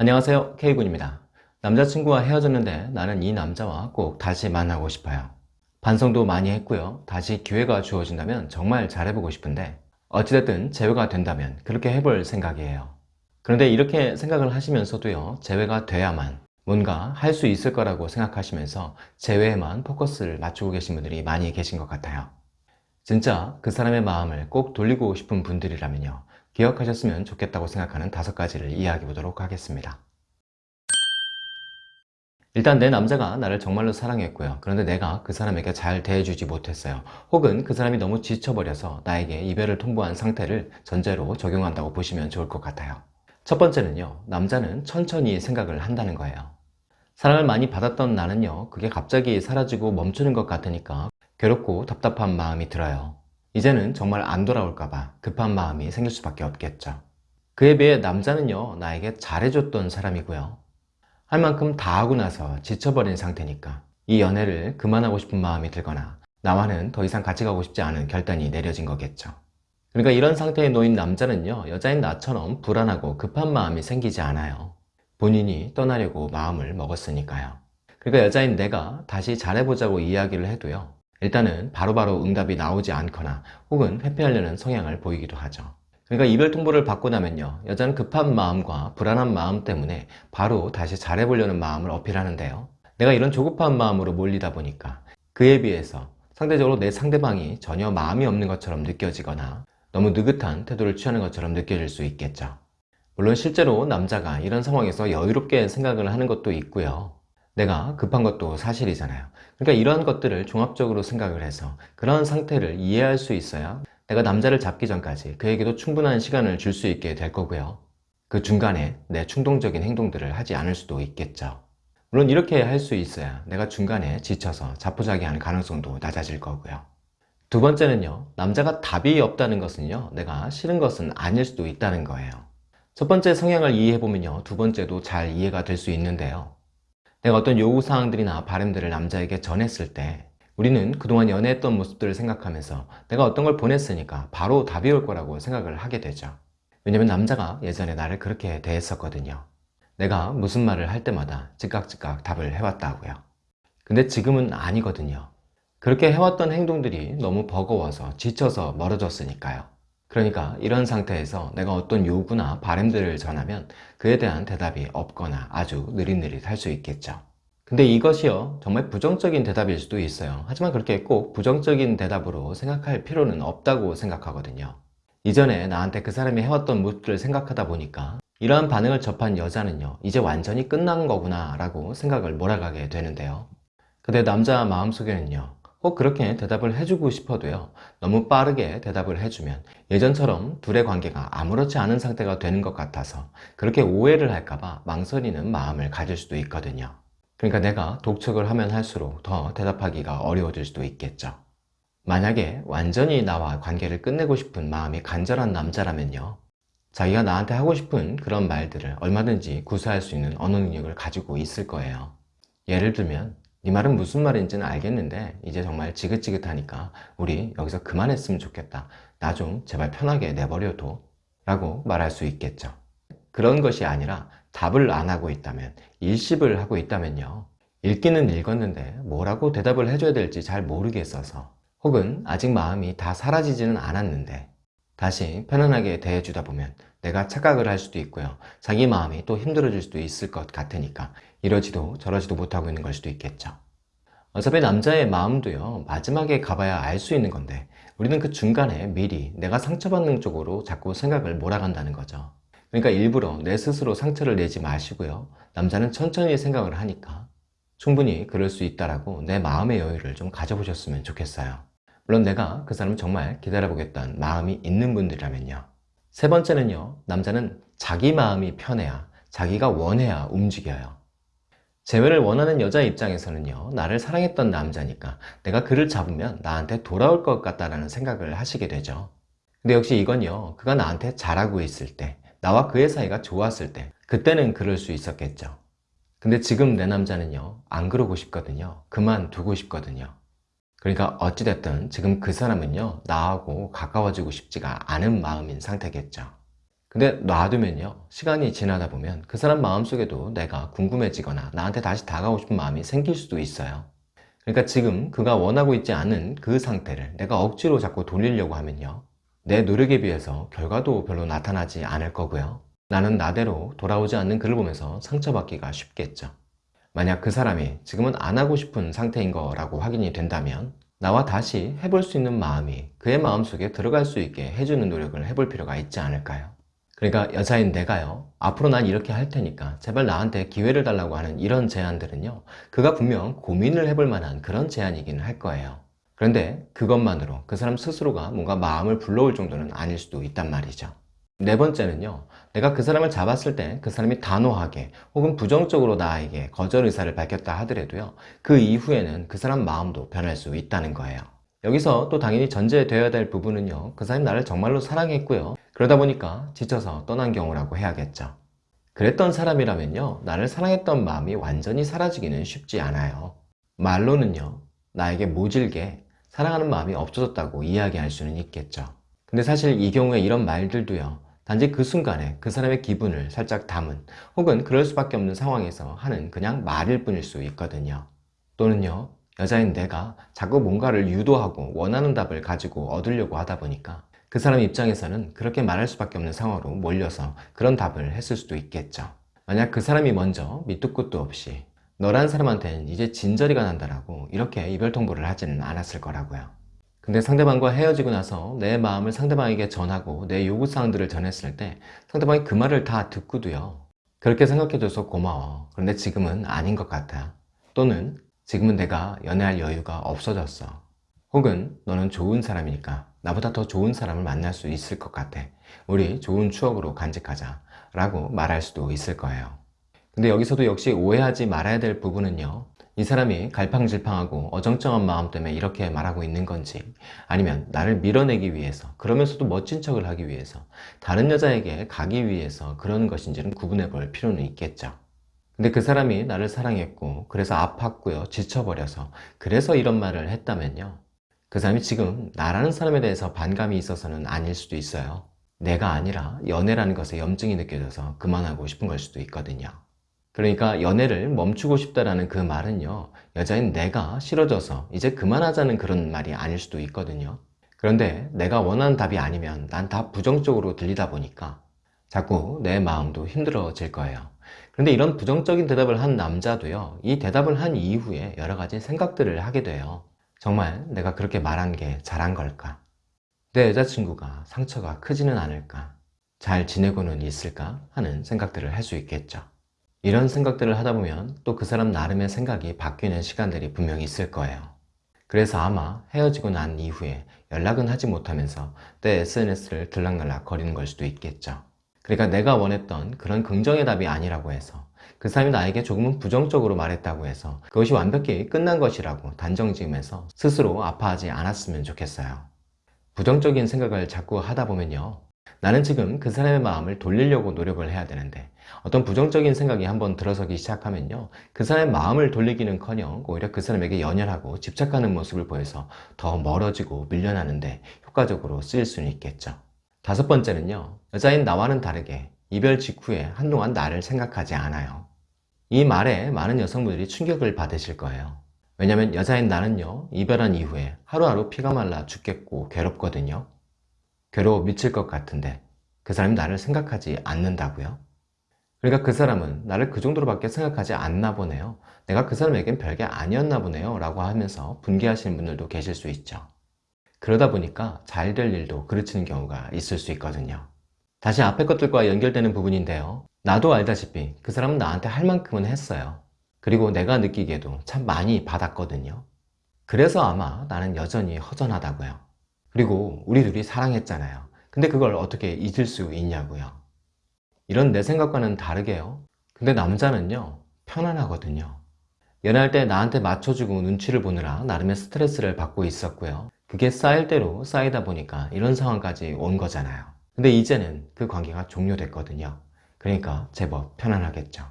안녕하세요. K군입니다. 남자친구와 헤어졌는데 나는 이 남자와 꼭 다시 만나고 싶어요. 반성도 많이 했고요. 다시 기회가 주어진다면 정말 잘해보고 싶은데 어찌됐든 재회가 된다면 그렇게 해볼 생각이에요. 그런데 이렇게 생각을 하시면서도요. 재회가 돼야만 뭔가 할 수 있을 거라고 생각하시면서 재회에만 포커스를 맞추고 계신 분들이 많이 계신 것 같아요. 진짜 그 사람의 마음을 꼭 돌리고 싶은 분들이라면요 기억하셨으면 좋겠다고 생각하는 다섯 가지를 이야기해 보도록 하겠습니다. 일단 내 남자가 나를 정말로 사랑했고요. 그런데 내가 그 사람에게 잘 대해주지 못했어요. 혹은 그 사람이 너무 지쳐버려서 나에게 이별을 통보한 상태를 전제로 적용한다고 보시면 좋을 것 같아요. 첫 번째는요 남자는 천천히 생각을 한다는 거예요. 사랑을 많이 받았던 나는요 그게 갑자기 사라지고 멈추는 것 같으니까 괴롭고 답답한 마음이 들어요 이제는 정말 안 돌아올까봐 급한 마음이 생길 수밖에 없겠죠. 그에 비해 남자는요 나에게 잘해줬던 사람이고요. 할 만큼 다 하고 나서 지쳐버린 상태니까 이 연애를 그만하고 싶은 마음이 들거나 나와는 더 이상 같이 가고 싶지 않은 결단이 내려진 거겠죠. 그러니까 이런 상태에 놓인 남자는요 여자인 나처럼 불안하고 급한 마음이 생기지 않아요. 본인이 떠나려고 마음을 먹었으니까요. 그러니까 여자인 내가 다시 잘해보자고 이야기를 해도요 일단은 바로바로 바로 응답이 나오지 않거나 혹은 회피하려는 성향을 보이기도 하죠. 그러니까 이별 통보를 받고 나면요. 여자는 급한 마음과 불안한 마음 때문에 바로 다시 잘해보려는 마음을 어필하는데요. 내가 이런 조급한 마음으로 몰리다 보니까 그에 비해서 상대적으로 내 상대방이 전혀 마음이 없는 것처럼 느껴지거나 너무 느긋한 태도를 취하는 것처럼 느껴질 수 있겠죠. 물론 실제로 남자가 이런 상황에서 여유롭게 생각을 하는 것도 있고요 내가 급한 것도 사실이잖아요. 그러니까 이러한 것들을 종합적으로 생각을 해서 그런 상태를 이해할 수 있어야 내가 남자를 잡기 전까지 그에게도 충분한 시간을 줄 수 있게 될 거고요. 그 중간에 내 충동적인 행동들을 하지 않을 수도 있겠죠. 물론 이렇게 할 수 있어야 내가 중간에 지쳐서 자포자기하는 가능성도 낮아질 거고요. 두 번째는요 남자가 답이 없다는 것은요 내가 싫은 것은 아닐 수도 있다는 거예요. 첫 번째 성향을 이해해보면요 두 번째도 잘 이해가 될 수 있는데요 내가 어떤 요구사항들이나 바램들을 남자에게 전했을 때 우리는 그동안 연애했던 모습들을 생각하면서 내가 어떤 걸 보냈으니까 바로 답이 올 거라고 생각을 하게 되죠. 왜냐면 남자가 예전에 나를 그렇게 대했었거든요. 내가 무슨 말을 할 때마다 즉각즉각 답을 해왔다고요. 근데 지금은 아니거든요. 그렇게 해왔던 행동들이 너무 버거워서 지쳐서 멀어졌으니까요 그러니까 이런 상태에서 내가 어떤 요구나 바램들을 전하면 그에 대한 대답이 없거나 아주 느릿느릿할 수 있겠죠. 근데 이것이요 정말 부정적인 대답일 수도 있어요. 하지만 그렇게 꼭 부정적인 대답으로 생각할 필요는 없다고 생각하거든요. 이전에 나한테 그 사람이 해왔던 모습들을 생각하다 보니까 이러한 반응을 접한 여자는요 이제 완전히 끝난 거구나 라고 생각을 몰아가게 되는데요. 근데 남자 마음속에는요 꼭 그렇게 대답을 해주고 싶어도요. 너무 빠르게 대답을 해주면 예전처럼 둘의 관계가 아무렇지 않은 상태가 되는 것 같아서 그렇게 오해를 할까봐 망설이는 마음을 가질 수도 있거든요. 그러니까 내가 독촉을 하면 할수록 더 대답하기가 어려워질 수도 있겠죠. 만약에 완전히 나와 관계를 끝내고 싶은 마음이 간절한 남자라면요. 자기가 나한테 하고 싶은 그런 말들을 얼마든지 구사할 수 있는 언어 능력을 가지고 있을 거예요. 예를 들면 네 말은 무슨 말인지는 알겠는데 이제 정말 지긋지긋하니까 우리 여기서 그만했으면 좋겠다. 나 좀 제발 편하게 내버려둬 라고 말할 수 있겠죠. 그런 것이 아니라 답을 안 하고 있다면 일십을 하고 있다면요. 읽기는 읽었는데 뭐라고 대답을 해줘야 될지 잘 모르겠어서 혹은 아직 마음이 다 사라지지는 않았는데 다시 편안하게 대해주다 보면 내가 착각을 할 수도 있고요. 자기 마음이 또 힘들어질 수도 있을 것 같으니까 이러지도 저러지도 못하고 있는 걸 수도 있겠죠. 어차피 남자의 마음도요 마지막에 가봐야 알 수 있는 건데 우리는 그 중간에 미리 내가 상처받는 쪽으로 자꾸 생각을 몰아간다는 거죠. 그러니까 일부러 내 스스로 상처를 내지 마시고요. 남자는 천천히 생각을 하니까 충분히 그럴 수 있다라고 내 마음의 여유를 좀 가져보셨으면 좋겠어요. 물론 내가 그 사람을 정말 기다려보겠다는 마음이 있는 분들이라면요 세 번째는요 남자는 자기 마음이 편해야 자기가 원해야 움직여요. 재회를 원하는 여자 입장에서는요 나를 사랑했던 남자니까 내가 그를 잡으면 나한테 돌아올 것 같다는 생각을 하시게 되죠. 근데 역시 이건요 그가 나한테 잘하고 있을 때 나와 그의 사이가 좋았을 때 그때는 그럴 수 있었겠죠. 근데 지금 내 남자는요 안 그러고 싶거든요. 그만두고 싶거든요 그러니까 어찌됐든 지금 그 사람은요 나하고 가까워지고 싶지가 않은 마음인 상태겠죠. 근데 놔두면요 시간이 지나다 보면 그 사람 마음속에도 내가 궁금해지거나 나한테 다시 다가오고 싶은 마음이 생길 수도 있어요. 그러니까 지금 그가 원하고 있지 않은 그 상태를 내가 억지로 자꾸 돌리려고 하면요 내 노력에 비해서 결과도 별로 나타나지 않을 거고요. 나는 나대로 돌아오지 않는 그를 보면서 상처받기가 쉽겠죠 만약 그 사람이 지금은 안 하고 싶은 상태인 거라고 확인이 된다면 나와 다시 해볼 수 있는 마음이 그의 마음속에 들어갈 수 있게 해주는 노력을 해볼 필요가 있지 않을까요? 그러니까 여자인 내가요. 앞으로 난 이렇게 할 테니까 제발 나한테 기회를 달라고 하는 이런 제안들은요 그가 분명 고민을 해볼 만한 그런 제안이기는 할 거예요. 그런데 그것만으로 그 사람 스스로가 뭔가 마음을 불러올 정도는 아닐 수도 있단 말이죠 네 번째는요 내가 그 사람을 잡았을 때 그 사람이 단호하게 혹은 부정적으로 나에게 거절 의사를 밝혔다 하더라도요 그 이후에는 그 사람 마음도 변할 수 있다는 거예요. 여기서 또 당연히 전제되어야 될 부분은요 그 사람이 나를 정말로 사랑했고요. 그러다 보니까 지쳐서 떠난 경우라고 해야겠죠. 그랬던 사람이라면요 나를 사랑했던 마음이 완전히 사라지기는 쉽지 않아요. 말로는요 나에게 모질게 사랑하는 마음이 없어졌다고 이야기할 수는 있겠죠. 근데 사실 이 경우에 이런 말들도요 단지 그 순간에 그 사람의 기분을 살짝 담은 혹은 그럴 수밖에 없는 상황에서 하는 그냥 말일 뿐일 수 있거든요. 또는요 여자인 내가 자꾸 뭔가를 유도하고 원하는 답을 가지고 얻으려고 하다 보니까 그 사람 입장에서는 그렇게 말할 수밖에 없는 상황으로 몰려서 그런 답을 했을 수도 있겠죠. 만약 그 사람이 먼저 밑도 끝도 없이 너란 사람한테는 이제 진저리가 난다라고 이렇게 이별 통보를 하지는 않았을 거라고요 근데 상대방과 헤어지고 나서 내 마음을 상대방에게 전하고 내 요구사항들을 전했을 때 상대방이 그 말을 다 듣고도요. 그렇게 생각해줘서 고마워. 그런데 지금은 아닌 것 같아. 또는 지금은 내가 연애할 여유가 없어졌어. 혹은 너는 좋은 사람이니까 나보다 더 좋은 사람을 만날 수 있을 것 같아. 우리 좋은 추억으로 간직하자 라고 말할 수도 있을 거예요. 근데 여기서도 역시 오해하지 말아야 될 부분은요 이 사람이 갈팡질팡하고 어정쩡한 마음 때문에 이렇게 말하고 있는 건지 아니면 나를 밀어내기 위해서 그러면서도 멋진 척을 하기 위해서 다른 여자에게 가기 위해서 그런 것인지는 구분해 볼 필요는 있겠죠. 근데 그 사람이 나를 사랑했고 그래서 아팠고요 지쳐버려서 그래서 이런 말을 했다면요. 그 사람이 지금 나라는 사람에 대해서 반감이 있어서는 아닐 수도 있어요. 내가 아니라 연애라는 것에 염증이 느껴져서 그만하고 싶은 걸 수도 있거든요 그러니까 연애를 멈추고 싶다라는 그 말은요 여자인 내가 싫어져서 이제 그만하자는 그런 말이 아닐 수도 있거든요 그런데 내가 원하는 답이 아니면 난 다 부정적으로 들리다 보니까 자꾸 내 마음도 힘들어질 거예요 그런데 이런 부정적인 대답을 한 남자도요 이 대답을 한 이후에 여러 가지 생각들을 하게 돼요 정말 내가 그렇게 말한 게 잘한 걸까? 내 여자친구가 상처가 크지는 않을까? 잘 지내고는 있을까? 하는 생각들을 할 수 있겠죠. 이런 생각들을 하다 보면 또 그 사람 나름의 생각이 바뀌는 시간들이 분명히 있을 거예요. 그래서 아마 헤어지고 난 이후에 연락은 하지 못하면서 내 SNS를 들락날락 거리는 걸 수도 있겠죠. 그러니까 내가 원했던 그런 긍정의 답이 아니라고 해서 그 사람이 나에게 조금은 부정적으로 말했다고 해서 그것이 완벽히 끝난 것이라고 단정 지으면서 스스로 아파하지 않았으면 좋겠어요 부정적인 생각을 자꾸 하다 보면요 나는 지금 그 사람의 마음을 돌리려고 노력을 해야 되는데 어떤 부정적인 생각이 한번 들어서기 시작하면요. 그 사람의 마음을 돌리기는 커녕 오히려 그 사람에게 연연하고 집착하는 모습을 보여서 더 멀어지고 밀려나는데 효과적으로 쓰일 수는 있겠죠. 다섯 번째는요. 여자인 나와는 다르게 이별 직후에 한동안 나를 생각하지 않아요. 이 말에 많은 여성분들이 충격을 받으실 거예요. 왜냐면 여자인 나는요. 이별한 이후에 하루하루 피가 말라 죽겠고 괴롭거든요 괴로워 미칠 것 같은데 그 사람이 나를 생각하지 않는다고요? 그러니까 그 사람은 나를 그 정도로 밖에 생각하지 않나 보네요. 내가 그 사람에겐 별게 아니었나 보네요. 라고 하면서 분개하시는 분들도 계실 수 있죠. 그러다 보니까 잘 될 일도 그르치는 경우가 있을 수 있거든요. 다시 앞에 것들과 연결되는 부분인데요. 나도 알다시피 그 사람은 나한테 할 만큼은 했어요. 그리고 내가 느끼기에도 참 많이 받았거든요. 그래서 아마 나는 여전히 허전하다고요 그리고 우리 둘이 사랑했잖아요. 근데 그걸 어떻게 잊을 수 있냐고요? 이런 내 생각과는 다르게요. 근데 남자는요 편안하거든요. 연애할 때 나한테 맞춰주고 눈치를 보느라 나름의 스트레스를 받고 있었고요. 그게 쌓일 대로 쌓이다 보니까 이런 상황까지 온 거잖아요. 근데 이제는 그 관계가 종료됐거든요. 그러니까 제법 편안하겠죠.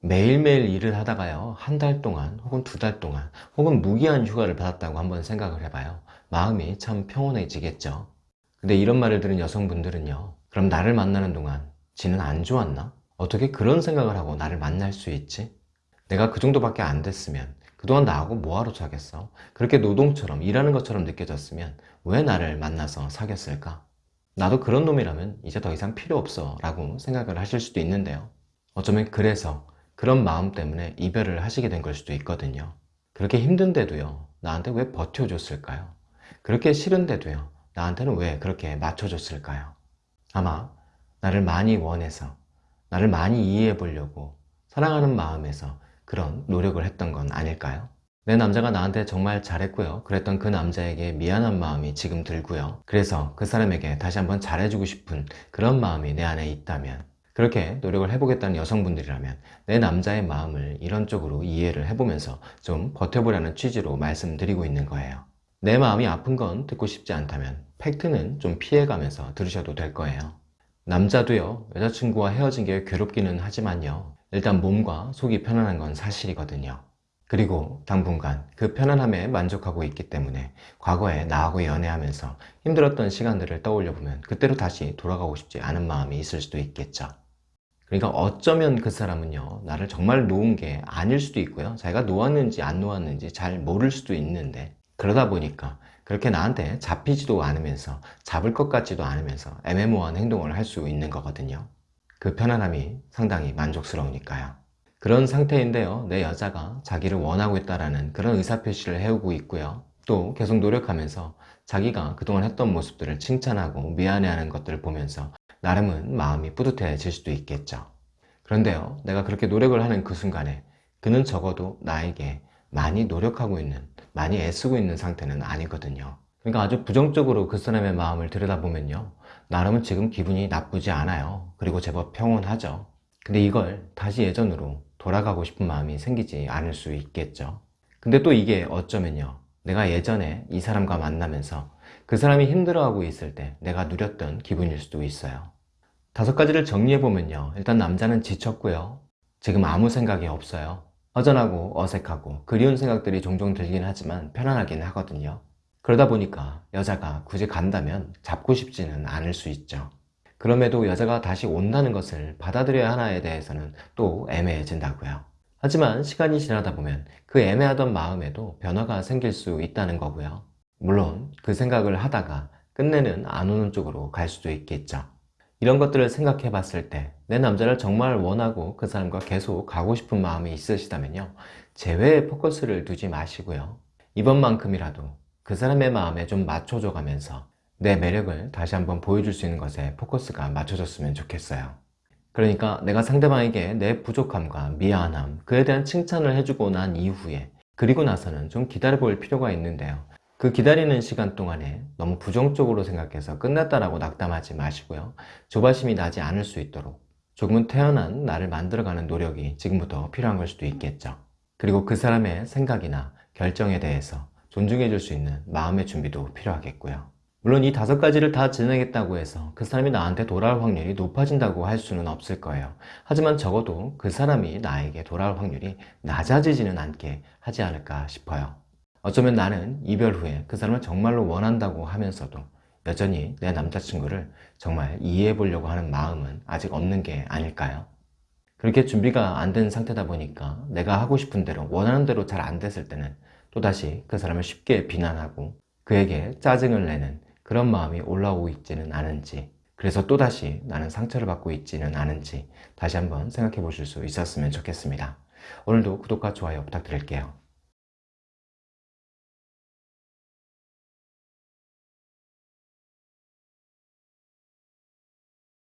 매일매일 일을 하다가요 한 달 동안 혹은 두 달 동안 혹은 무기한 휴가를 받았다고 한번 생각을 해봐요 마음이 참 평온해지겠죠 근데 이런 말을 들은 여성분들은요 그럼 나를 만나는 동안 지는 안 좋았나? 어떻게 그런 생각을 하고 나를 만날 수 있지? 내가 그 정도밖에 안 됐으면 그동안 나하고 뭐하러 사귀었어? 그렇게 노동처럼 일하는 것처럼 느껴졌으면 왜 나를 만나서 사귀었을까? 나도 그런 놈이라면 이제 더 이상 필요 없어 라고 생각을 하실 수도 있는데요 어쩌면 그래서 그런 마음 때문에 이별을 하시게 된 걸 수도 있거든요 그렇게 힘든데도요 나한테 왜 버텨줬을까요? 그렇게 싫은데도요 나한테는 왜 그렇게 맞춰줬을까요? 아마 나를 많이 원해서 나를 많이 이해해 보려고 사랑하는 마음에서 그런 노력을 했던 건 아닐까요? 내 남자가 나한테 정말 잘했고요 그랬던 그 남자에게 미안한 마음이 지금 들고요 그래서 그 사람에게 다시 한번 잘해주고 싶은 그런 마음이 내 안에 있다면 그렇게 노력을 해보겠다는 여성분들이라면 내 남자의 마음을 이런 쪽으로 이해를 해보면서 좀 버텨보라는 취지로 말씀드리고 있는 거예요 내 마음이 아픈 건 듣고 싶지 않다면 팩트는 좀 피해가면서 들으셔도 될 거예요. 남자도요 여자친구와 헤어진 게 괴롭기는 하지만요. 일단 몸과 속이 편안한 건 사실이거든요. 그리고 당분간 그 편안함에 만족하고 있기 때문에 과거에 나하고 연애하면서 힘들었던 시간들을 떠올려 보면 그때로 다시 돌아가고 싶지 않은 마음이 있을 수도 있겠죠. 그러니까 어쩌면 그 사람은요 나를 정말 놓은 게 아닐 수도 있고요. 자기가 놓았는지 안 놓았는지 잘 모를 수도 있는데 그러다 보니까 그렇게 나한테 잡히지도 않으면서 잡을 것 같지도 않으면서 애매모호한 행동을 할 수 있는 거거든요. 그 편안함이 상당히 만족스러우니까요. 그런 상태인데요. 내 여자가 자기를 원하고 있다는 그런 의사표시를 해오고 있고요. 또 계속 노력하면서 자기가 그동안 했던 모습들을 칭찬하고 미안해하는 것들을 보면서 나름은 마음이 뿌듯해질 수도 있겠죠. 그런데요 내가 그렇게 노력을 하는 그 순간에 그는 적어도 나에게 많이 노력하고 있는 많이 애쓰고 있는 상태는 아니거든요. 그러니까 아주 부정적으로 그 사람의 마음을 들여다보면요. 나름은 지금 기분이 나쁘지 않아요. 그리고 제법 평온하죠. 근데 이걸 다시 예전으로 돌아가고 싶은 마음이 생기지 않을 수 있겠죠. 근데 또 이게 어쩌면요. 내가 예전에 이 사람과 만나면서 그 사람이 힘들어하고 있을 때 내가 누렸던 기분일 수도 있어요. 다섯 가지를 정리해보면요. 일단 남자는 지쳤고요. 지금 아무 생각이 없어요 허전하고 어색하고 그리운 생각들이 종종 들긴 하지만 편안하긴 하거든요. 그러다 보니까 여자가 굳이 간다면 잡고 싶지는 않을 수 있죠. 그럼에도 여자가 다시 온다는 것을 받아들여야 하나에 대해서는 또 애매해진다고요. 하지만 시간이 지나다 보면 그 애매하던 마음에도 변화가 생길 수 있다는 거고요. 물론 그 생각을 하다가 끝내는 안 오는 쪽으로 갈 수도 있겠죠. 이런 것들을 생각해 봤을 때 내 남자를 정말 원하고 그 사람과 계속 가고 싶은 마음이 있으시다면요. 재회에 포커스를 두지 마시고요. 이번만큼이라도 그 사람의 마음에 좀 맞춰줘 가면서 내 매력을 다시 한번 보여줄 수 있는 것에 포커스가 맞춰졌으면 좋겠어요. 그러니까 내가 상대방에게 내 부족함과 미안함 그에 대한 칭찬을 해주고 난 이후에 그리고 나서는 좀 기다려 볼 필요가 있는데요. 그 기다리는 시간 동안에 너무 부정적으로 생각해서 끝났다라고 낙담하지 마시고요. 조바심이 나지 않을 수 있도록 조금은 태어난 나를 만들어가는 노력이 지금부터 필요한 걸 수도 있겠죠. 그리고 그 사람의 생각이나 결정에 대해서 존중해 줄 수 있는 마음의 준비도 필요하겠고요. 물론 이 다섯 가지를 다 진행했다고 해서 그 사람이 나한테 돌아올 확률이 높아진다고 할 수는 없을 거예요. 하지만 적어도 그 사람이 나에게 돌아올 확률이 낮아지지는 않게 하지 않을까 싶어요. 어쩌면 나는 이별 후에 그 사람을 정말로 원한다고 하면서도 여전히 내 남자친구를 정말 이해해 보려고 하는 마음은 아직 없는 게 아닐까요? 그렇게 준비가 안 된 상태다 보니까 내가 하고 싶은 대로 원하는 대로 잘 안 됐을 때는 또다시 그 사람을 쉽게 비난하고 그에게 짜증을 내는 그런 마음이 올라오고 있지는 않은지 그래서 또다시 나는 상처를 받고 있지는 않은지 다시 한번 생각해 보실 수 있었으면 좋겠습니다. 오늘도 구독과 좋아요 부탁드릴게요.